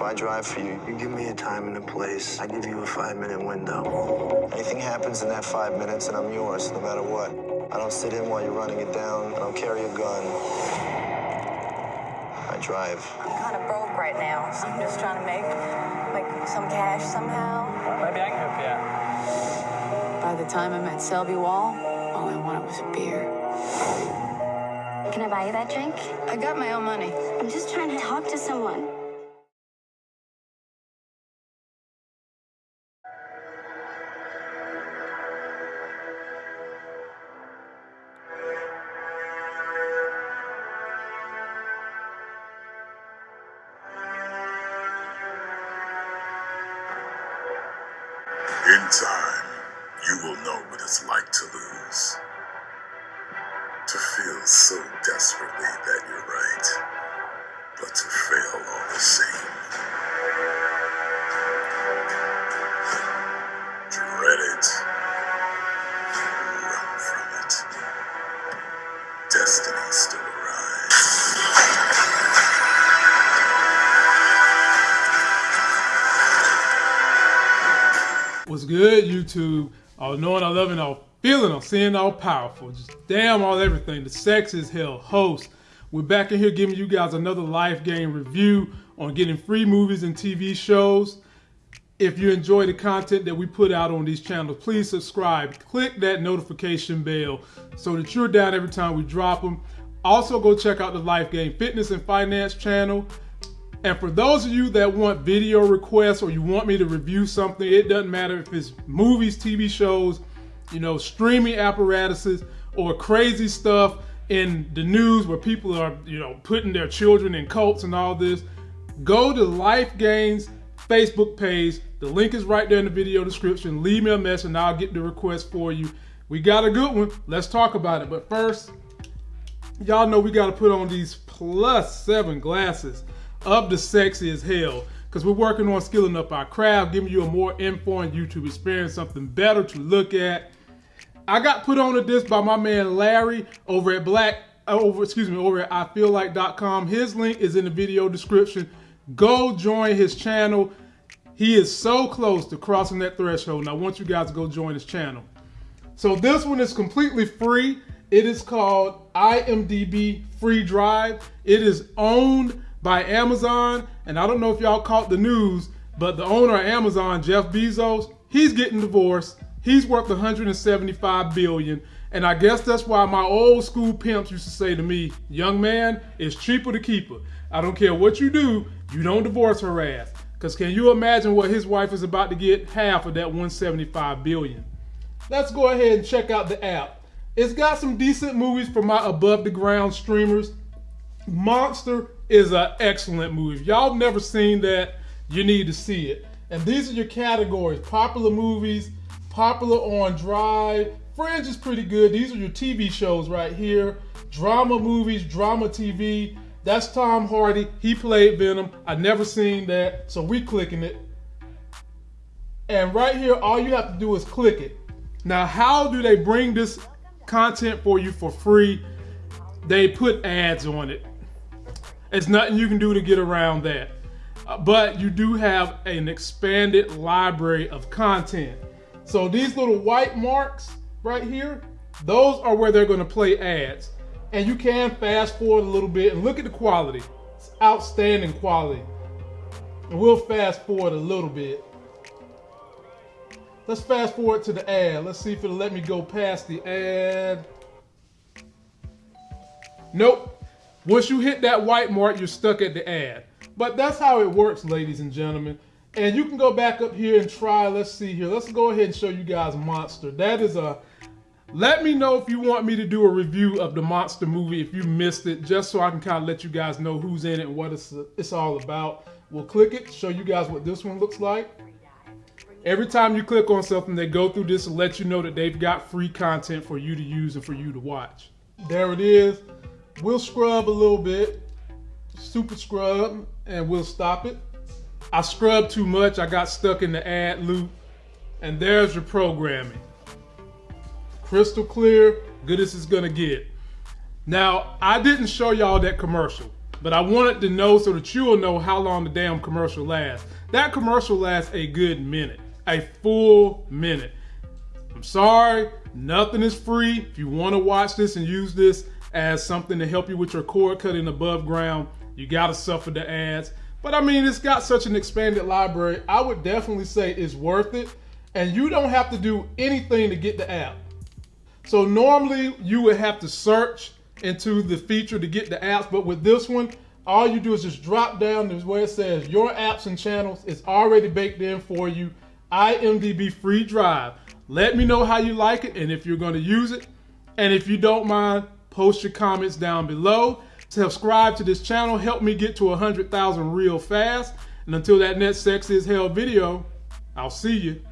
If I drive for you, you give me a time and a place. I give you a five-minute window. Anything happens in that five minutes, and I'm yours, no matter what. I don't sit in while you're running it down. I don't carry a gun. I drive. I'm kind of broke right now. So I'm just trying to make make some cash somehow. Maybe I can help you out. By the time I met Selby Wall, all I wanted was a beer. Can I buy you that drink? I got my own money. I'm just trying to talk to someone. Time, you will know what it's like to lose. To feel so desperately that you're right, but to fail all the same. What's good, YouTube? All knowing, all loving, all feeling, all seeing, all powerful. Just damn all everything. The sex is hell host. We're back in here giving you guys another life game review on getting free movies and TV shows. If you enjoy the content that we put out on these channels, please subscribe. Click that notification bell so that you're down every time we drop them. Also, go check out the Life Game Fitness and Finance channel. And for those of you that want video requests or you want me to review something, it doesn't matter if it's movies, TV shows, you know, streaming apparatuses, or crazy stuff in the news where people are, you know, putting their children in cults and all this. Go to Life Gains Facebook page. The link is right there in the video description. Leave me a message and I'll get the request for you. We got a good one. Let's talk about it. But first, y'all know we got to put on these plus seven glasses of the sexy as hell because we're working on skilling up our craft, giving you a more informed YouTube experience, something better to look at. I got put on to this by my man Larry over at Black, uh, over excuse me, over at IFeelLike.com. His link is in the video description. Go join his channel. He is so close to crossing that threshold, and I want you guys to go join his channel. So this one is completely free. It is called IMDb Freedive. It is owned by Amazon, and I don't know if y'all caught the news, but the owner of Amazon, Jeff Bezos, he's getting divorced. He's worth 175 billion, and I guess that's why my old school pimps used to say to me, "Young man, it's cheaper to keep her. I don't care what you do, you don't divorce her ass." Cause can you imagine what his wife is about to get half of that 175 billion? Let's go ahead and check out the app. It's got some decent movies for my above the ground streamers. Monster is an excellent movie. If y'all never seen that, you need to see it. And these are your categories: popular movies, popular on Drive. Fringe is pretty good. These are your TV shows right here. Drama movies, drama TV. That's Tom Hardy. He played Venom. I never seen that, so we clicking it. And right here, all you have to do is click it. Now, how do they bring this content for you for free? They put ads on it. It's nothing you can do to get around that. Uh, but you do have an expanded library of content. So these little white marks right here, those are where they're going to play ads. And you can fast forward a little bit and look at the quality. It's outstanding quality. And we'll fast forward a little bit. Let's fast forward to the ad. Let's see if it'll let me go past the ad. Nope. Once you hit that white mark, you're stuck at the ad. But that's how it works, ladies and gentlemen. And you can go back up here and try. Let's see here. Let's go ahead and show you guys Monster. That is a. Let me know if you want me to do a review of the Monster movie if you missed it, just so I can kind of let you guys know who's in it and what it's, it's all about. We'll click it, show you guys what this one looks like. Every time you click on something, they go through this and let you know that they've got free content for you to use and for you to watch. There it is. We'll scrub a little bit, super scrub, and we'll stop it. I scrubbed too much. I got stuck in the ad loop. And there's your programming. Crystal clear, good as it's gonna get. Now, I didn't show y'all that commercial. but I wanted to know so that you'll know how long the damn commercial lasts. That commercial lasts a good minute, a full minute. I'm sorry, nothing is free. If you want to watch this and use this as something to help you with your cord cutting above ground, you got to suffer the ads. But I mean, it's got such an expanded library. I would definitely say it's worth it. And you don't have to do anything to get the app. So normally you would have to search into the feature to get the apps, but with this one, all you do is just drop down to where it says your apps and channels. It's already baked in for you. IMDb Freedive. Let me know how you like it and if you're going to use it. And if you don't mind, post your comments down below. Subscribe to this channel. Help me get to 100,000 real fast. And until that next Sex is Hell video, I'll see you.